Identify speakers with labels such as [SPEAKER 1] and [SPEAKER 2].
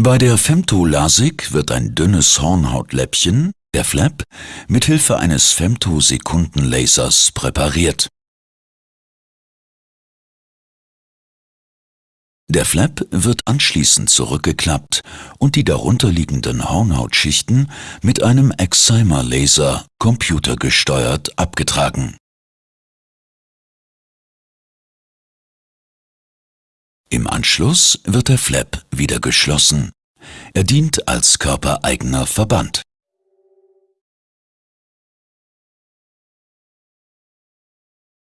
[SPEAKER 1] Bei der Femtolasik wird ein dünnes Hornhautläppchen, der Flap, mit Hilfe eines Femtosekundenlasers präpariert. Der Flap wird anschließend zurückgeklappt und die darunterliegenden Hornhautschichten mit einem Excimer-Laser computergesteuert abgetragen. Im Anschluss wird der Flap wieder geschlossen. Er dient als körpereigener Verband